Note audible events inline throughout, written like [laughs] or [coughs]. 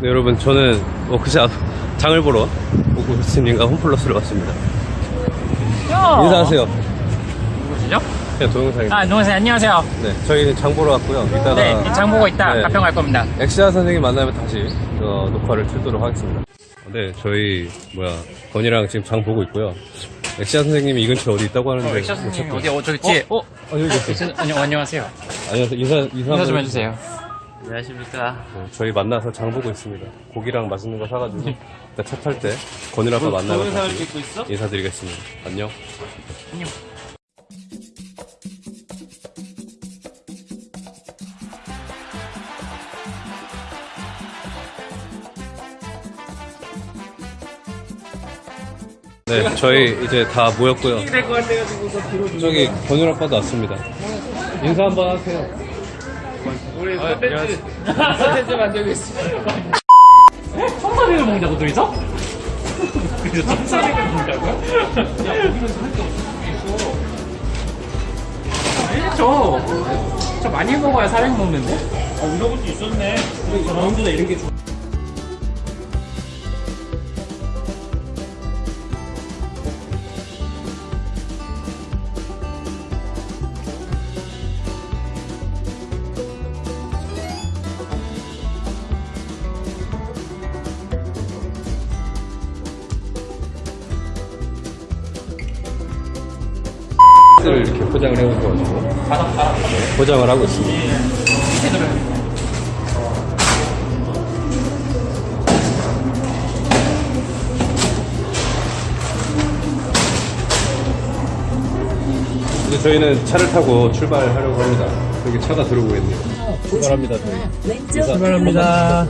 네, 여러분 저는 워크샵 장을 보러 오구스님과 홈플러스를 왔습니다. 인사하세요. 누구시죠? 그냥 동영상입니다. 아, 안녕하세요. 안녕하세요. 네, 저희는 장 보러 왔고요. 이따가 네, 장 보고 있다 네. 가평 갈 겁니다. 엑시아 선생님 만나면 다시 어, 녹화를 틀도록 하겠습니다. 네, 저희 뭐야 건이랑 지금 장 보고 있고요. 엑시아 선생님이 이 근처에 어디 있다고 하는데 엑시아 선생님 못 어디 어 저기 뒤에 어? 찾고- 아, 여기 계세요. 아니, 안녕하세요. 안녕하세요. 인사 인사, 인사 좀 해주세요. 안녕하십니까. 네, 저희 만나서 장 보고 있습니다. 고기랑 맛있는 거 사가지고 일단 차 탈 때 건이랑 아빠 만나면 동영상을 다시 찍고 있어? 인사드리겠습니다. 안녕. 안녕. 네, 저희 이제 다 모였고요. 될것. 저기 건율 아빠도 왔습니다. 인사 한번 하세요. 우리 컨텐츠, 컨텐츠 만들고 있어요. 청사백을 먹는다고 둘이서? 그래서 청사백을 먹는다고요? 야, 거기는 할게 없어. 아니죠. 저 많이 먹어야 사백 먹는데? 아, 이런 것도 있었네. 라운드나 이런 게 좋아. 포장을 해오셔가지고 네, 포장을 하고 있습니다. 이제 저희는 차를 타고 출발하려고 합니다. 여기 차가 들어오고 있네요. 출발합니다, 저희. 출발합니다.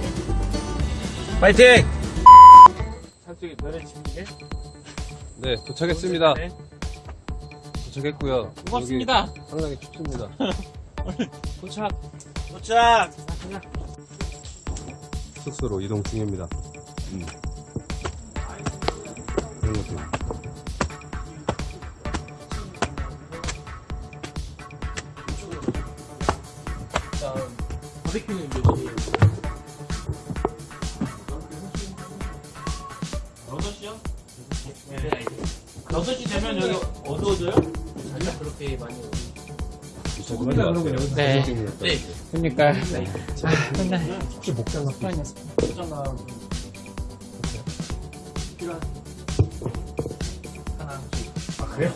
파이팅! 네, 도착했습니다. 네. 도착했고요. 고맙습니다. 상당히 춥습니다. [laughs] 도착. 도착! 숙소로 이동 중입니다. 음. 이런 것들. 바베큐는 몇 시에요? 6시요? 네. 6시 되면 여기 어두워져요? 아니요, 그렇게 많이 조금만 왔어요. 네. 네. 그러니까. 아, 근데. 혹시 목장 같은 있잖아. 필요한. 하나. 아, 그래요?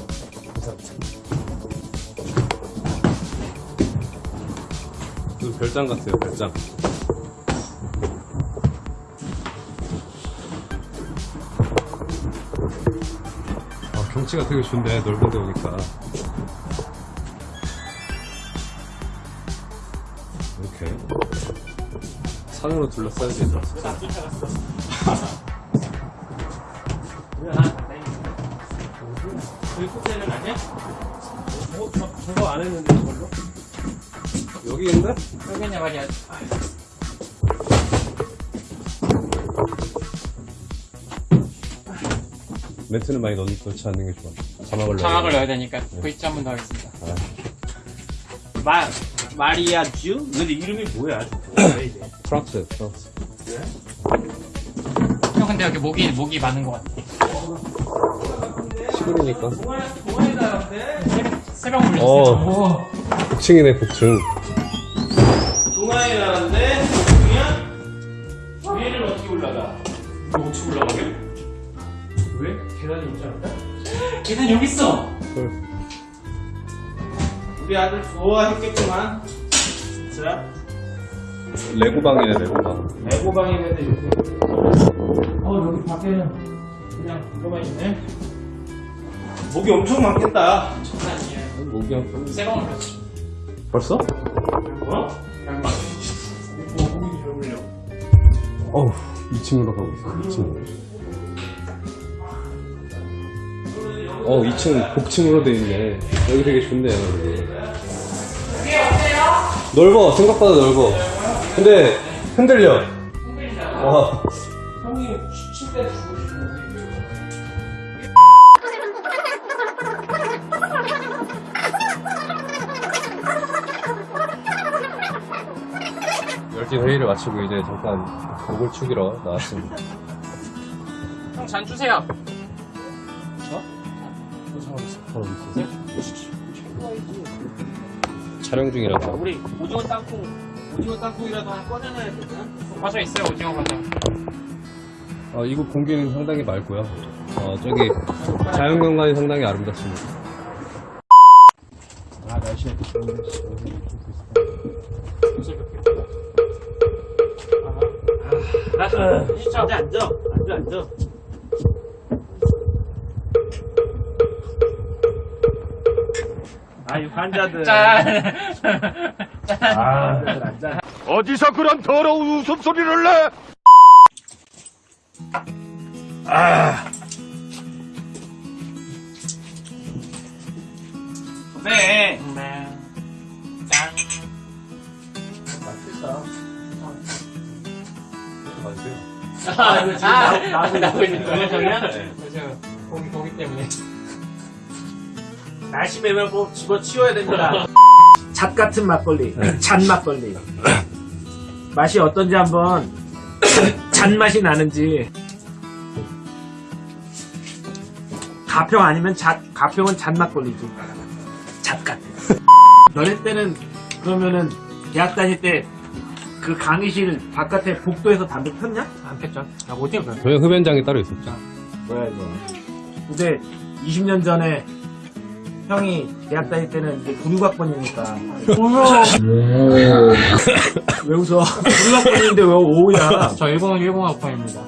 감사합니다. 그 별장 같아요, 별장. 아, 경치가 되게 좋네, 넓은 데 오니까. 산으로 둘러싸여 저희 호텔은 아니야? 어, 저, 저거 안 했는데, 저걸로? 여기 있는데? 여기냐 말이야. 멘트는 많이 넣, 넣지 않는 게 좋아. 자막을 넣어. 자막을 넣어야 되니까 V자 한번더 하겠습니다. 마, 마리아 주? 근데 이름이 뭐야? 프랑스, 프랑스. 형 근데 여기 목이 목이 많은 것 같아. 시골이니까. 새벽 물렸어. 어. 복층이네, 복층. 동아리 나라인데, 복층이야? 위에는 어떻게 올라가? 이거 어떻게 올라가게? 왜? 계단이 있지 않을까? [gasps] 계단 여기 있어. 헐. 우리 아들 좋아했겠구만. 자, 레고방이네, 레고방. 레고방인데 이렇게. 어, 여기 밖에는 그냥 그거만 있네. 목이 엄청 많겠다. 장난 아니에요. 목이 한 새벽 물렸어. 벌써? 어? 뭐, 목이 잘 물려. 어우, 2층으로 가고 있어, 2층. 어, 2층 복층으로 돼 있네. 여기 되게 좋네요, 여기. 넓어, 생각보다 넓어. 근데, 흔들려. 와. 형이 침대 주고 열띤 회의를 마치고 이제 잠깐 목을 축이러 나왔습니다. 형 잔 주세요. 촬영 중이라서. 우리 오징어 땅콩, 오징어 땅콩이라도 하나 꺼내놔야 되나? 과자 있어요 오징어 과자. 어, 이곳 공기는 상당히 맑고요. 어, 저기 자연경관이 상당히 아름답습니다. 아, 날씨가 또 좋은데. 아, 진짜. 앉아, 앉아. 앉아, 앉아. 아유, 환자들. 짠. 아. 어디서 그런 더러운 웃음소리를 내? 네. 네. 짠. 맛있다. 맛있어요. 아, 이거 지금 나오- 나오고 나오고 있는 있는 거예요, 거예요? 저희가? 그죠. 고기 고기 때문에. 날씨 매면 꼭 집어치워야 됩니다. 잣 같은 막걸리, 잔 막걸리. 맛이 어떤지 한번 [coughs] 잔 맛이 나는지. 가평 아니면 잣, 가평은 잔 막걸리지. 잣 같아. [laughs] 너네 때는 그러면은 대학 다닐 때 그 강의실 바깥에 복도에서 담배 폈냐? 안 폈죠? 아 어디에 그? 저희 흡연장이 따로 있었죠. 뭐야 이거. 근데 20년 전에 형이 대학 다닐 때는 이제 군육학번이니까. 왜 웃어? 군육학번인데 왜 오우야? 저 일본 일본 학번입니다.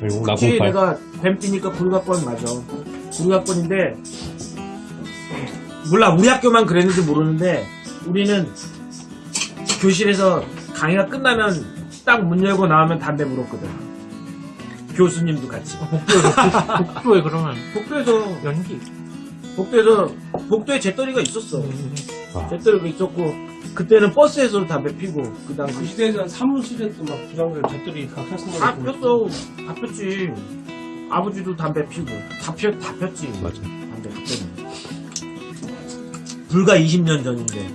그리고 혹시 나공팔. 내가 뱀띠니까 군육학번 맞아. 군육학번인데 몰라 우리 학교만 그랬는지 모르는데 우리는 교실에서 강의가 끝나면 딱 문 열고 나오면 담배 물었거든. 교수님도 같이. 복도에 복도에 그러면 복도에서 연기. 복도에서 복도에 재떨이가 있었어. 아. 재떨이가 있었고 그때는 버스에서 담배 피고 그다음 그 시대에는 사무실에도 막 부장들 잣들이 다 폈었는데 다 폈어. 다 폈지. 아버지도 담배 피고 다 폈, 다 폈지. 맞아. 담배 그때는. 불과 20년 전인데.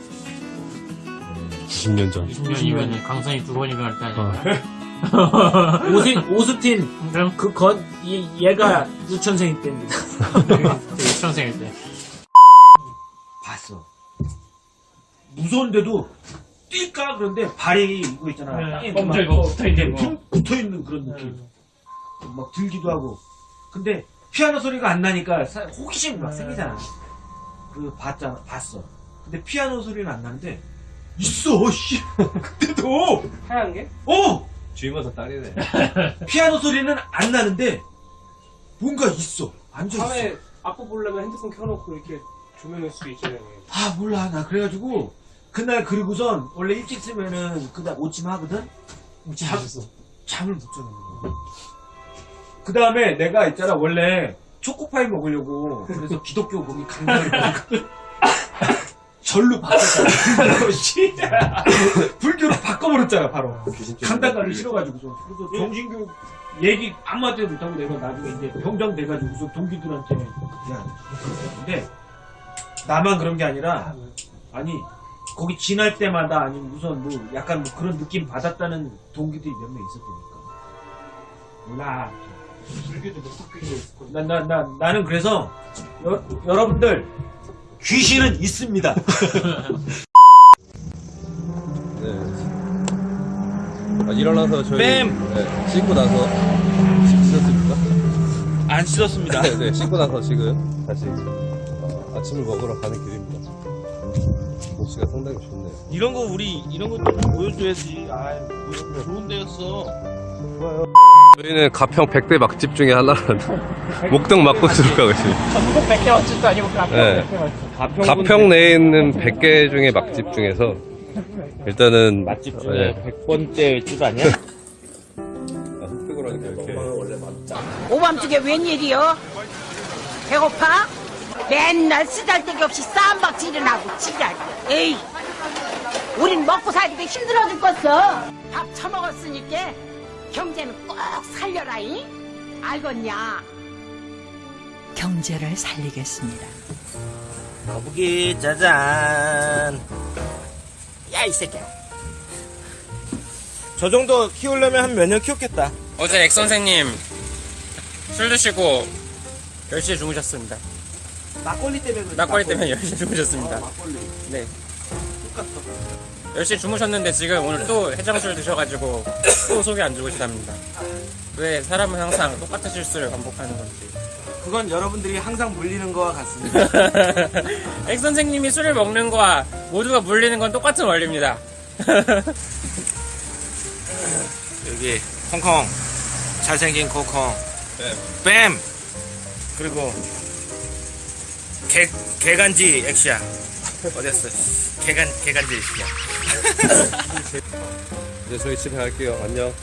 20년 전. 20년이면 강선이 두 번이나 할때 아. 아니야. 오스, [laughs] 오스틴 그럼 그건 얘가 유천생일 때인데 유치원생일 때. 봤어. 무서운데도 뛸까 그런데 발이 이거 있잖아. 네, 멈춰 막 있고 붙어 있는 거. 붕 붙어 있는 그런 느낌. 막 들기도 하고. 근데 피아노 소리가 안 나니까 사- 호기심 막 생기잖아. 그 봤잖아, 봤어. 근데 피아노 소리는 안 나는데 있어, 씨. [laughs] 그때도. 하얀 게? 어, 주임원사 딸이네. 피아노 소리는 안 나는데 뭔가 있어. 앉아 있어. 밤에 악보 보려면 핸드폰 켜놓고 이렇게 조명일 수도 있잖아요. 아 몰라 나 그래가지고 그날 그리고선 원래 일찍 쓰면은 그날 오침 하거든. 잠, 잠을 못 자는 거야. 그 다음에 내가 있잖아 원래 초코파이 먹으려고 그래서 기독교 거기 갔거든. [laughs] 절로 바꿨잖아. 씨. [laughs] 불교로 바꿔버렸잖아 바로. 강당 가기 싫어가지고서 그래서 정신교육 얘기 아무한테 못하고 내가 나중에 이제 병장 돼가지고서 동기들한테 야 근데 나만 그런 게 아니라 아니 거기 지날 때마다 아니면 우선 뭐 약간 뭐 그런 느낌 받았다는 동기들이 몇 명 있었다니까 몰라 불교도 몇 학교에 있을 거예요. 나, 나, 나, 나는 그래서 여, 여러분들 귀신은 있습니다 네. 아, 일어나서 저희 뱀! 네, 씻고 나서 씻- 씻었습니까? 안 씻었습니다 네, 네, 씻고 나서 지금 다시 어, 아침을 먹으러 가는 길입니다. 날씨가 상당히 좋네요. 이런 거 우리 이런 것도 보여줘야지 아 좋은 데였어 저희는 가평 100대 막집 중에 하나라는 목동 막국수를 가고 있습니다. 전국 100개 맛집도 아니고 가평 네. 100개 맛집. 가평 내에 있는 100개 중에 막집 중에서 일단은 맛집 중에 100번째 집 아니야? 이렇게 오밤중에 웬일이여? 배고파? 맨날 쓰잘데기 없이 쌈박질을 하고 지랄. 에이, 우린 먹고 살기도 힘들어 죽겠어. 밥 처먹었으니까 경제는 꼭 살려라잉. 알겠냐? 경제를 살리겠습니다. 거북이 짜잔 야 이 새끼야 저 정도 키우려면 한 몇 년 키웠겠다. 어제 엑 선생님 술 드시고 10시에 주무셨습니다. 막걸리 때문에. 막걸리 때문에 10시에 주무셨습니다. 네. 10시에 주무셨는데 지금 오늘 또 해장술 드셔가지고 또 속이 안 좋으시답니다. 왜 사람은 항상 똑같은 실수를 반복하는 건지. 그건 여러분들이 항상 물리는 거와 같습니다. [laughs] 엑 선생님이 술을 먹는 거와 모두가 물리는 건 똑같은 원리입니다. [laughs] 여기 콩콩 잘생긴 콩콩 뱀 그리고 개 개간지 엑시야 어땠어? 개간 개간지 엑시야. [laughs] 이제 저희 집에 갈게요. 안녕.